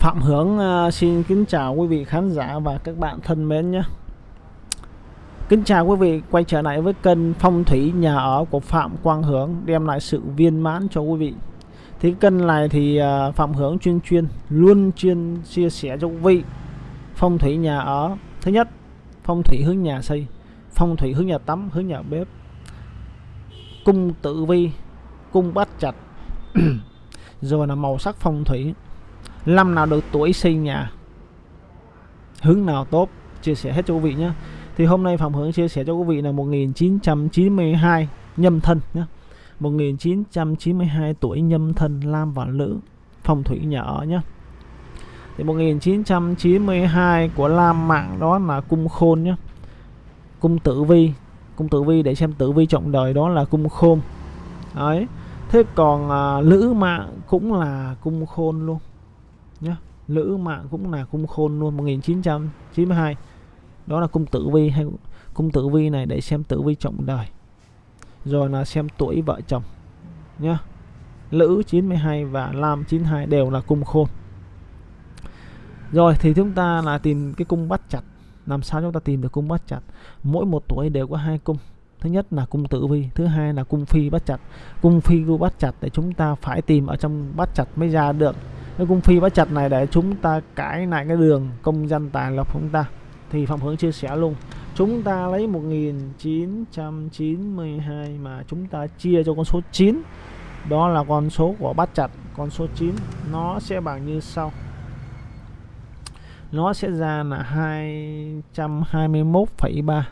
Phạm Hướng à, xin kính chào quý vị khán giả và các bạn thân mến nhé. Kính chào quý vị quay trở lại với kênh phong thủy nhà ở của Phạm Quang Hướng đem lại sự viên mãn cho quý vị. Thì kênh này thì à, Phạm Hướng chuyên chuyên, luôn chuyên chia sẻ cho quý vị. Phong thủy nhà ở, thứ nhất, phong thủy hướng nhà xây, phong thủy hướng nhà tắm, hướng nhà bếp, cung tử vi, cung bát chặt. Rồi là màu sắc phong thủy năm nào được tuổi sinh nhà hướng nào tốt chia sẻ hết cho quý vị nhé. Thì hôm nay Phạm Hướng chia sẻ cho quý vị là 1992 nhâm thân nhé. 1992 tuổi nhâm thân Lam và nữ phong thủy nhà ở nhé. Thì 1992 của Lam Mạng đó là cung khôn nhé. Cung tử vi cung tử vi để xem tử vi trọng đời đó là cung khôn. Ấy thế còn à, lữ mạng cũng là cung khôn luôn nhá. Nữ mạng cũng là cung khôn luôn 1992 đó là cung tử vi hay cung tử vi này để xem tử vi trọng đời. Rồi là xem tuổi vợ chồng, nhá. Lữ 92 và lam 92 đều là cung khôn. Rồi thì chúng ta là tìm cái cung bắt chặt. Làm sao chúng ta tìm được cung bắt chặt? Mỗi một tuổi đều có hai cung. Thứ nhất là cung tử vi, thứ hai là cung phi bắt chặt. Cung phi cung bắt chặt để chúng ta phải tìm ở trong bắt chặt mới ra được cái cung phi bắt chặt này để chúng ta cải lại cái đường công dân tài lộc chúng ta. Thì phạm hướng chia sẻ luôn chúng ta lấy 1992 mà chúng ta chia cho con số 9 đó là con số của bát chặt con số 9 nó sẽ bằng như sau. Nó sẽ ra là 221,3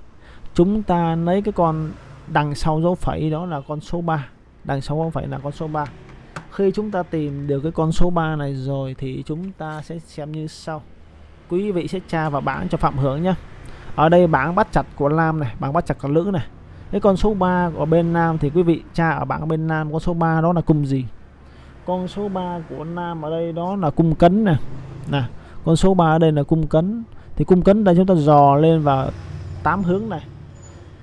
chúng ta lấy cái con đằng sau dấu phẩy đó là con số 3 đằng sau dấu phẩy là con số 3 khi chúng ta tìm được cái con số 3 này rồi thì chúng ta sẽ xem như sau. Quý vị sẽ tra vào bảng cho Phạm Hướng nhé. Ở đây bảng bắt chặt của nam này, bảng bắt chặt của Lữ này. Cái con số 3 của bên Nam thì quý vị tra ở bảng bên Nam con số 3 đó là cung gì? Con số 3 của Nam ở đây đó là cung cấn nè. Nè, con số 3 ở đây là cung cấn. Thì cung cấn đây chúng ta dò lên vào 8 hướng này.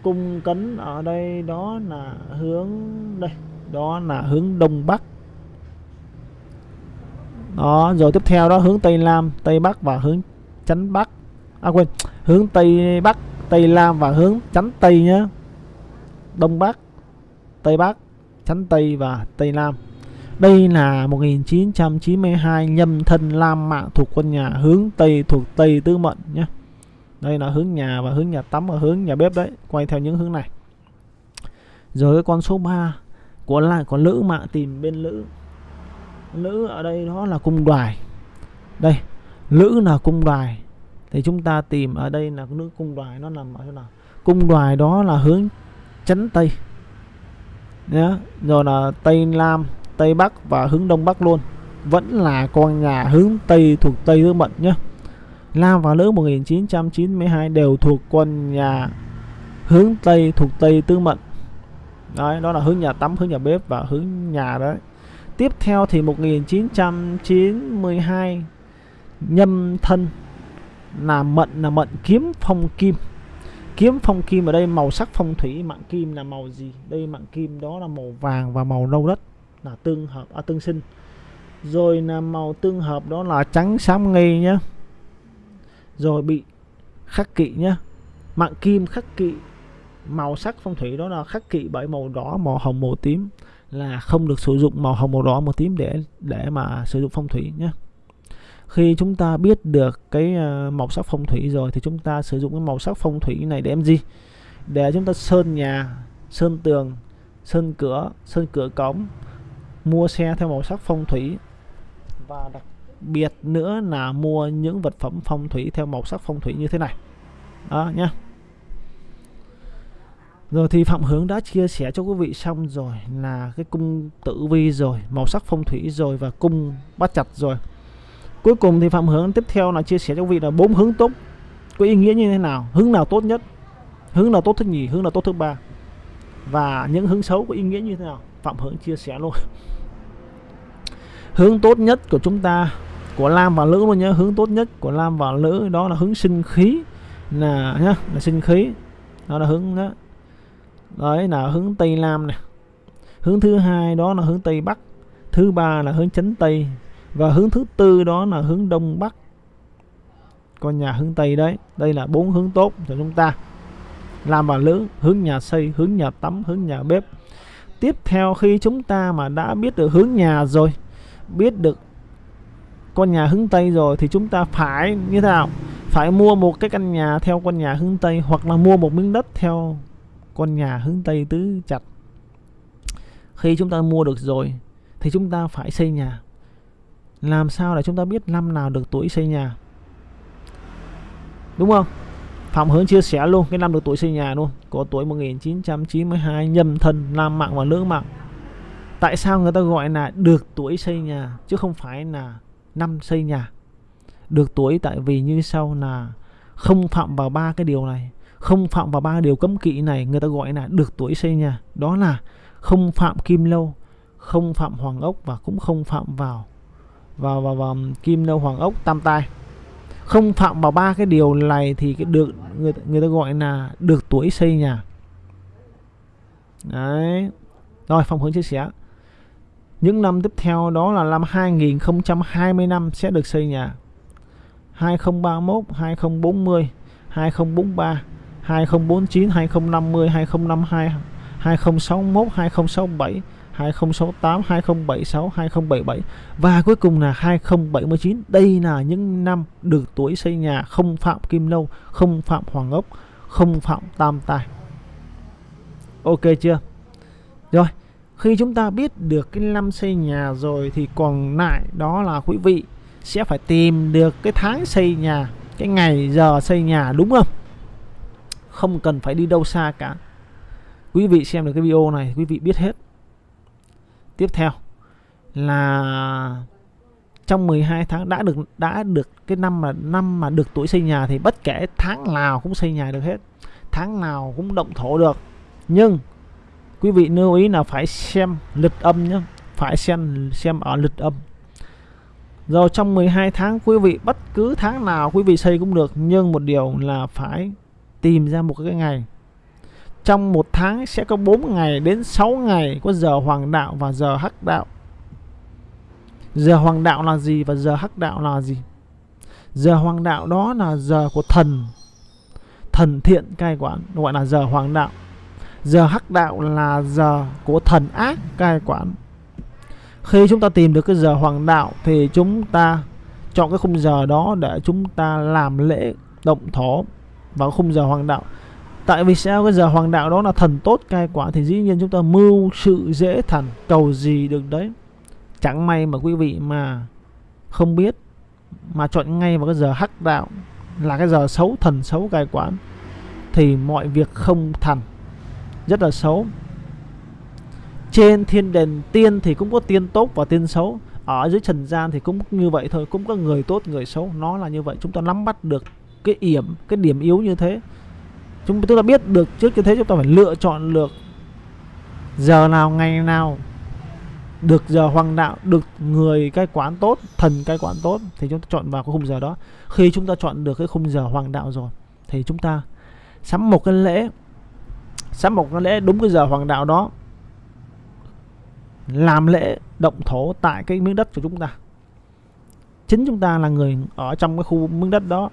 Cung cấn ở đây đó là hướng đây, đó là hướng đông bắc đó, rồi tiếp theo đó, hướng tây nam, tây bắc và hướng chánh bắc. À quên, hướng tây bắc, tây nam và hướng chánh tây nhé đông bắc, tây bắc, chánh tây và tây nam. Đây là 1992 nhâm thân lam mạng thuộc quân nhà hướng tây thuộc tây tứ mệnh nhé đây là hướng nhà và hướng nhà tắm và hướng nhà bếp đấy, quay theo những hướng này. Rồi cái con số 3 của lại có lữ mạng tìm bên lữ lữ ở đây đó là cung đoài. Đây lữ là cung đoài. Thì chúng ta tìm ở đây là nữ cung đoài nó nằm ở chỗ nào? Cung đoài đó là hướng chấn tây. Nhé rồi là tây nam tây bắc và hướng đông bắc luôn. Vẫn là con nhà hướng tây thuộc tây tứ mệnh nhé nam và Lữ 1992 đều thuộc quân nhà hướng Tây thuộc Tây tứ Mệnh. Đấy, đó là hướng nhà tắm, hướng nhà bếp và hướng nhà đấy. Tiếp theo thì 1992 nhâm thân là mệnh là mệnh kiếm phong kim. Kiếm phong kim ở đây màu sắc phong thủy mạng kim là màu gì? Đây mạng kim đó là màu vàng và màu nâu đất là tương hợp à, tương sinh. Rồi là màu tương hợp đó là trắng xám ngây nhá rồi bị khắc kỵ nhá mạng kim khắc kỵ màu sắc phong thủy đó là khắc kỵ bởi màu đỏ màu hồng màu tím là không được sử dụng màu hồng màu đỏ màu tím để để mà sử dụng phong thủy nhé. Khi chúng ta biết được cái ờ, màu sắc phong thủy rồi thì chúng ta sử dụng cái màu sắc phong thủy này để em gì? Để chúng ta sơn nhà, sơn tường, sơn cửa sơn cửa cổng, mua xe theo màu sắc phong thủy. Và đặc biệt nữa là mua những vật phẩm phong thủy theo màu sắc phong thủy như thế này. Đó nhé rồi thì Phạm Hướng đã chia sẻ cho quý vị xong rồi là cái cung tử vi rồi, màu sắc phong thủy rồi và cung bắt chặt rồi. Cuối cùng thì Phạm Hướng tiếp theo là chia sẻ cho quý vị là bốn hướng tốt. Có ý nghĩa như thế nào, hướng nào tốt nhất, hướng nào tốt thứ nhì, hướng nào tốt thứ ba? Và những hướng xấu có ý nghĩa như thế nào. Phạm Hướng chia sẻ luôn. Hướng tốt nhất của chúng ta của Lam và Lữ luôn nhé hướng tốt nhất của Lam và Lữ đó là hướng sinh khí. Là nhá là sinh khí. Đó là hướng đó đấy, là hướng Tây Nam này. Hướng thứ hai đó là hướng Tây Bắc, thứ ba là hướng chánh Tây, và hướng thứ tư đó là hướng đông bắc. Con nhà hướng tây đấy, đây là bốn hướng tốt cho chúng ta. Làm bà lữ, hướng nhà xây, hướng nhà tắm, hướng nhà bếp. Tiếp theo khi chúng ta mà đã biết được hướng nhà rồi, biết được con nhà hướng tây rồi thì chúng ta phải như thế nào? Phải mua một cái căn nhà theo con nhà hướng tây hoặc là mua một miếng đất theo con nhà hướng tây tứ chặt. Khi chúng ta mua được rồi, thì chúng ta phải xây nhà. Làm sao để chúng ta biết năm nào được tuổi xây nhà? Đúng không? Phạm Hướng chia sẻ luôn, cái năm được tuổi xây nhà luôn. Có tuổi 1992 nhâm thân, nam mạng và nữ mạng. Tại sao người ta gọi là được tuổi xây nhà, chứ không phải là năm xây nhà? Được tuổi tại vì như sau là không phạm vào ba cái điều này không phạm vào ba điều cấm kỵ này người ta gọi là được tuổi xây nhà. Đó là không phạm kim lâu không phạm hoàng ốc và cũng không phạm vào vào vào, vào kim lâu hoàng ốc tam tai không phạm vào ba cái điều này thì cái được người người ta gọi là được tuổi xây nhà. Đấy. Rồi phong hướng chia sẻ. Những năm tiếp theo đó là năm 2020 năm sẽ được xây nhà. 2031 2040 2043 2049 2050 2052 2061 2067 2068 2076 2077 và cuối cùng là 2079 đây là những năm được tuổi xây nhà không phạm kim lâu, không phạm hoàng ốc, không phạm tam tài. Ok chưa? Rồi, khi chúng ta biết được cái năm xây nhà rồi thì còn lại đó là quý vị sẽ phải tìm được cái tháng xây nhà, cái ngày giờ xây nhà, đúng không? Không cần phải đi đâu xa cả. Quý vị xem được cái video này, quý vị biết hết. Tiếp theo là trong 12 tháng đã được đã được cái năm mà năm mà được tuổi xây nhà thì bất kể tháng nào cũng xây nhà được hết. Tháng nào cũng động thổ được. Nhưng quý vị lưu ý là phải xem lịch âm nhé phải xem xem ở lịch âm. Rồi trong 12 tháng, quý vị bất cứ tháng nào quý vị xây cũng được, nhưng một điều là phải tìm ra một cái ngày. Trong một tháng sẽ có 4 ngày đến 6 ngày có giờ hoàng đạo và giờ hắc đạo. Giờ hoàng đạo là gì và giờ hắc đạo là gì? Giờ hoàng đạo đó là giờ của thần. Thần thiện cai quản, gọi là giờ hoàng đạo. Giờ hắc đạo là giờ của thần ác cai quản. Khi chúng ta tìm được cái giờ hoàng đạo thì chúng ta chọn cái khung giờ đó để chúng ta làm lễ, động thổ vào khung giờ hoàng đạo. Tại vì sao cái giờ hoàng đạo đó là thần tốt cai quản thì dĩ nhiên chúng ta mưu sự dễ thành cầu gì được đấy. Chẳng may mà quý vị mà không biết, mà chọn ngay vào cái giờ hắc đạo là cái giờ xấu, thần xấu cai quản thì mọi việc không thành rất là xấu. Trên thiên đền tiên thì cũng có tiên tốt và tiên xấu, ở dưới trần gian thì cũng như vậy thôi, cũng có người tốt, người xấu, nó là như vậy, chúng ta nắm bắt được cái yểm, cái điểm yếu như thế. Chúng ta biết được trước như thế chúng ta phải lựa chọn được giờ nào, ngày nào, được giờ hoàng đạo, được người cai quán tốt, thần cai quán tốt, thì chúng ta chọn vào cái khung giờ đó. Khi chúng ta chọn được cái khung giờ hoàng đạo rồi, thì chúng ta sắm một cái lễ, sắm một cái lễ đúng cái giờ hoàng đạo đó, làm lễ động thổ tại cái miếng đất của chúng ta. Chính chúng ta là người ở trong cái khu miếng đất đó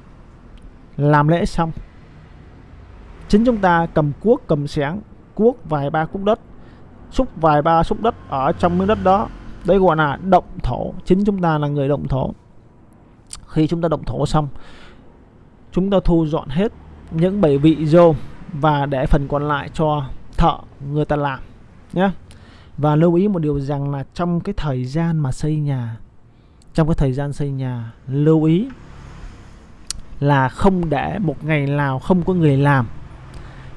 làm lễ xong. Chính chúng ta cầm cuốc, cầm sáng cuốc vài ba cúc đất, xúc vài ba xúc đất ở trong miếng đất đó. Đây gọi là động thổ. Chính chúng ta là người động thổ. Khi chúng ta động thổ xong, chúng ta thu dọn hết những bảy vị vô và để phần còn lại cho thợ người ta làm, nhé. Và lưu ý một điều rằng là trong cái thời gian mà xây nhà, trong cái thời gian xây nhà, lưu ý là không để một ngày nào không có người làm.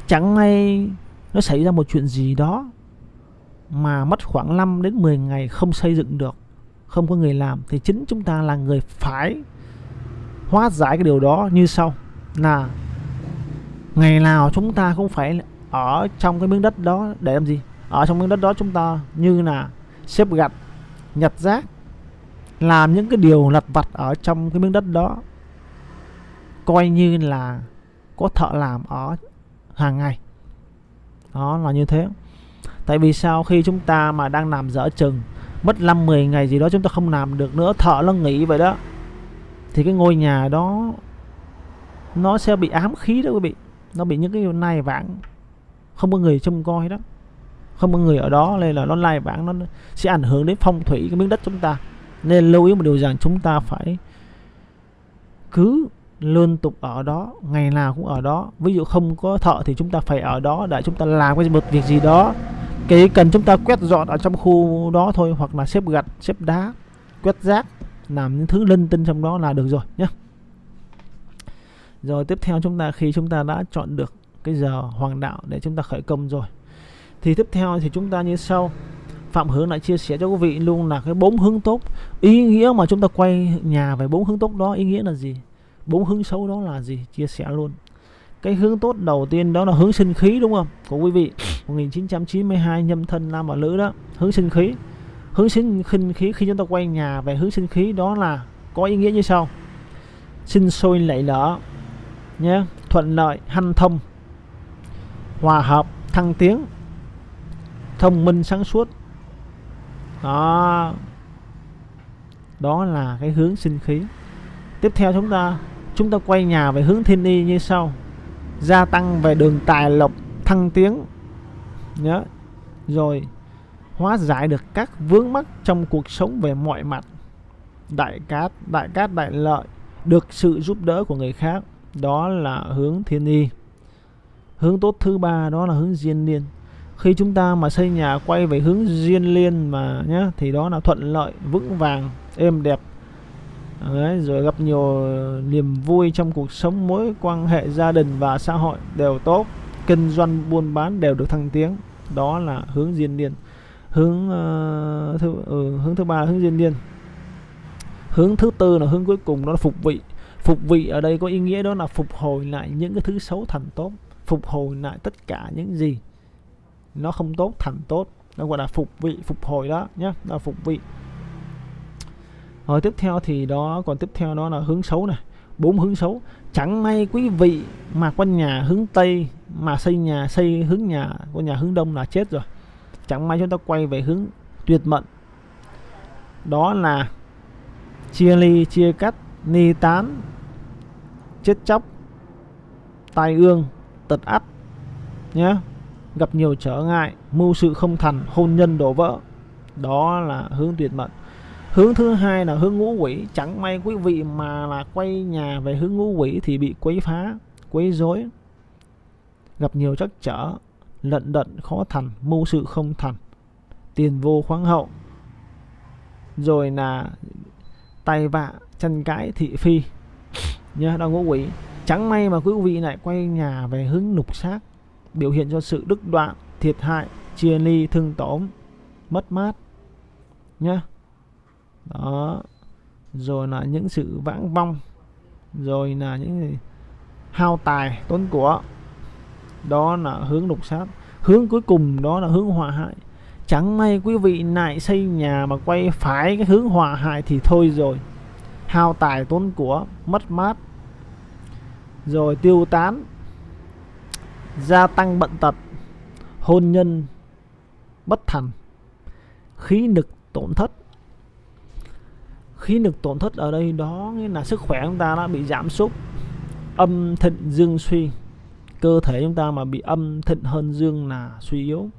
Chẳng may nó xảy ra một chuyện gì đó mà mất khoảng 5 đến 10 ngày không xây dựng được, không có người làm, thì chính chúng ta là người phải hóa giải cái điều đó như sau. Là ngày nào chúng ta cũng phải ở trong cái miếng đất đó để làm gì? Ở trong miếng đất đó chúng ta như là xếp gạch, nhặt rác, làm những cái điều lặt vặt ở trong cái miếng đất đó coi như là có thợ làm ở hàng ngày. Đó, là như thế. Tại vì sao khi chúng ta mà đang làm dở chừng, mất 5 10 ngày gì đó chúng ta không làm được nữa, thợ nó nghỉ vậy đó, thì cái ngôi nhà đó nó sẽ bị ám khí đó quý vị. Nó bị những cái nai vãng không có người trông coi đó. Không có người ở đó, nên là nó lai vãng nó sẽ ảnh hưởng đến phong thủy, cái miếng đất chúng ta. Nên lưu ý một điều rằng chúng ta phải cứ liên tục ở đó, ngày nào cũng ở đó. Ví dụ không có thợ thì chúng ta phải ở đó để chúng ta làm cái một việc gì đó. Cái cần chúng ta quét dọn ở trong khu đó thôi, hoặc là xếp gạch, xếp đá, quét rác, làm những thứ linh tinh trong đó là được rồi nhé. Rồi tiếp theo chúng ta, khi chúng ta đã chọn được cái giờ hoàng đạo để chúng ta khởi công rồi, thì tiếp theo thì chúng ta như sau. Phạm Hướng lại chia sẻ cho quý vị luôn là cái bốn hướng tốt. Ý nghĩa mà chúng ta quay nhà về bốn hướng tốt đó, ý nghĩa là gì? Bốn hướng xấu đó là gì? Chia sẻ luôn. Cái hướng tốt đầu tiên đó là hướng sinh khí, đúng không? Của quý vị 1992 nhâm thân nam và nữ đó, hướng sinh khí. Hướng sinh khinh khí, khi chúng ta quay nhà về hướng sinh khí đó là có ý nghĩa như sau. Sinh sôi lệ lỡ nhé, thuận lợi, hanh thông, hòa hợp, thăng tiến, thông minh, sáng suốt. Đó. Đó là cái hướng sinh khí. Tiếp theo chúng ta chúng ta quay nhà về hướng thiên y như sau. Gia tăng về đường tài lộc, thăng tiến. Nhớ. Rồi, hóa giải được các vướng mắc trong cuộc sống về mọi mặt. Đại cát đại cát, đại lợi, được sự giúp đỡ của người khác. Đó là hướng thiên y. Hướng tốt thứ ba, đó là hướng diên Liên. khi chúng ta mà xây nhà quay về hướng Diên liên mà nhé thì đó là thuận lợi, vững vàng, êm đẹp. Đấy, rồi gặp nhiều niềm vui trong cuộc sống. Mối quan hệ gia đình và xã hội đều tốt. Kinh doanh buôn bán đều được thăng tiến. Đó là hướng diên niên hướng uh, thứ ừ, hướng thứ ba là hướng diên niên hướng thứ tư là hướng cuối cùng đó là phục vị. Phục vị ở đây có ý nghĩa đó là phục hồi lại những cái thứ xấu thành tốt. Phục hồi lại tất cả những gì nó không tốt thành tốt. Nó gọi là phục vị phục hồi đó nhé là phục vị rồi tiếp theo thì đó, còn tiếp theo đó là hướng xấu này. Bốn hướng xấu. Chẳng may quý vị mà con nhà hướng tây, mà xây nhà, xây hướng nhà con nhà hướng đông là chết rồi. Chẳng may chúng ta quay về hướng tuyệt mệnh. Đó là chia ly, chia cắt, ni tán, chết chóc, tai ương, tật ắt nhé gặp nhiều trở ngại, mưu sự không thành, hôn nhân đổ vỡ. Đó là hướng tuyệt mệnh hướng thứ hai là hướng ngũ quỷ. Chẳng may quý vị mà là quay nhà về hướng ngũ quỷ thì bị quấy phá, quấy rối. Gặp nhiều trắc trở, lận đận khó thành, mưu sự không thành. Tiền vô khoáng hậu. Rồi là tay vạ chân cãi, thị phi. Nhớ đau ngũ quỷ. Chẳng may mà quý vị lại quay nhà về hướng nục xác, biểu hiện cho sự đứt đoạn, thiệt hại, chia ly, thương tổn, mất mát. Nhá đó. Rồi là những sự vãng vong. Rồi là những hao tài, tốn của. Đó là hướng đục sát. Hướng cuối cùng đó là hướng hòa hại. Chẳng may quý vị lại xây nhà mà quay phải cái hướng hòa hại thì thôi rồi. Hao tài, tốn của, mất mát. Rồi tiêu tán. Gia tăng bận tật. Hôn nhân bất thành. Khí lực tổn thất khí lực tổn thất ở đây đó nghĩa là sức khỏe chúng ta đã bị giảm sút. Âm thịnh dương suy cơ thể chúng ta mà bị âm thịnh hơn dương là suy yếu.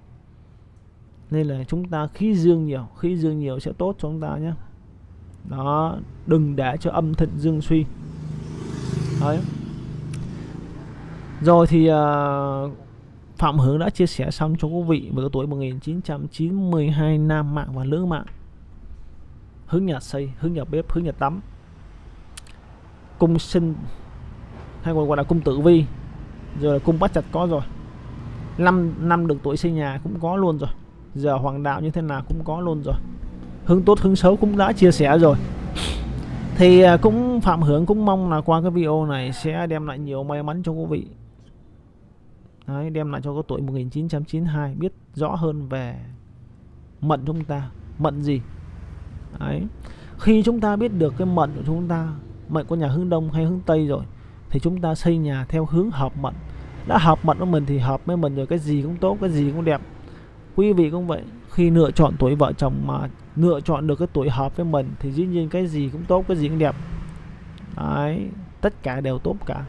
Nên là chúng ta khí dương nhiều khí dương nhiều sẽ tốt cho chúng ta nhé. Đó đừng để cho âm thịnh dương suy. Đấy. Rồi thì uh, Phạm Hướng đã chia sẻ xong cho quý vị với tuổi 1992 nam mạng và nữ mạng hướng nhà xây hướng nhà bếp hướng nhà tắm. Cung sinh hay còn gọi là cung tử vi. Rồi là cung bắt chặt có rồi. Năm năm được tuổi xây nhà cũng có luôn rồi. Giờ hoàng đạo như thế nào cũng có luôn rồi. Hướng tốt hướng xấu cũng đã chia sẻ rồi. Thì à, cũng phạm hưởng cũng mong là qua cái video này sẽ đem lại nhiều may mắn cho quý vị. Đấy, đem lại cho có tuổi 1992 biết rõ hơn về mận chúng ta. Mận gì? Đấy. khi chúng ta biết được cái mệnh của chúng ta, mệnh của nhà hướng đông hay hướng tây rồi, thì chúng ta xây nhà theo hướng hợp mệnh. Đã hợp mệnh với mình thì hợp với mình rồi, cái gì cũng tốt, cái gì cũng đẹp. Quý vị cũng vậy, khi lựa chọn tuổi vợ chồng mà lựa chọn được cái tuổi hợp với mình thì dĩ nhiên cái gì cũng tốt, cái gì cũng đẹp. Đấy, tất cả đều tốt cả.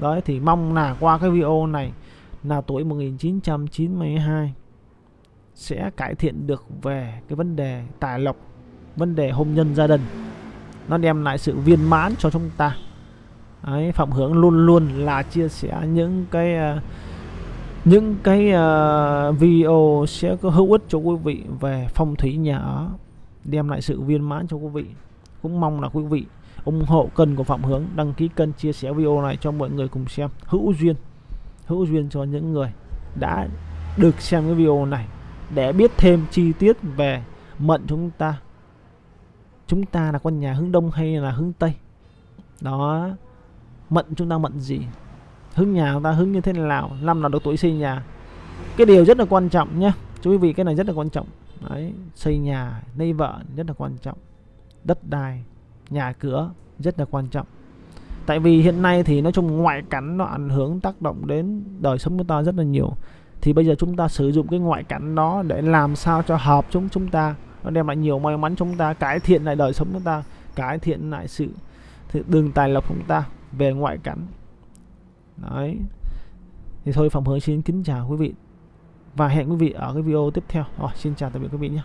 Đấy, thì mong là qua cái video này là tuổi 1992 sẽ cải thiện được về cái vấn đề tài lộc vấn đề hôn nhân gia đình. Nó đem lại sự viên mãn cho chúng ta. Đấy, Phạm Hướng luôn luôn là chia sẻ những cái uh, những cái uh, video sẽ có hữu ích cho quý vị về phong thủy nhà ở đem lại sự viên mãn cho quý vị. Cũng mong là quý vị ủng hộ kênh của Phạm Hướng đăng ký kênh chia sẻ video này cho mọi người cùng xem. Hữu duyên hữu duyên cho những người đã được xem cái video này để biết thêm chi tiết về mệnh chúng ta chúng ta là con nhà hướng đông hay là hướng tây? Đó. Mệnh chúng ta mệnh gì? Hướng nhà chúng ta hướng như thế nào? Năm nào được tuổi xây nhà. Cái điều rất là quan trọng nhé chú quý vị, cái này rất là quan trọng. Đấy, xây nhà, lấy vợ, rất là quan trọng. Đất đai, nhà cửa, rất là quan trọng. Tại vì hiện nay thì nói chung ngoại cảnh nó ảnh hưởng, tác động đến đời sống của ta rất là nhiều. Thì bây giờ chúng ta sử dụng cái ngoại cảnh đó để làm sao cho hợp chúng chúng ta nó đem lại nhiều may mắn chúng ta, cải thiện lại đời sống chúng ta, cải thiện lại sự đường tài lộc chúng ta về ngoại cảnh. Đấy. Thì thôi phòng hướng xin kính chào quý vị và hẹn quý vị ở cái video tiếp theo. Rồi, xin chào tạm biệt quý vị nhé.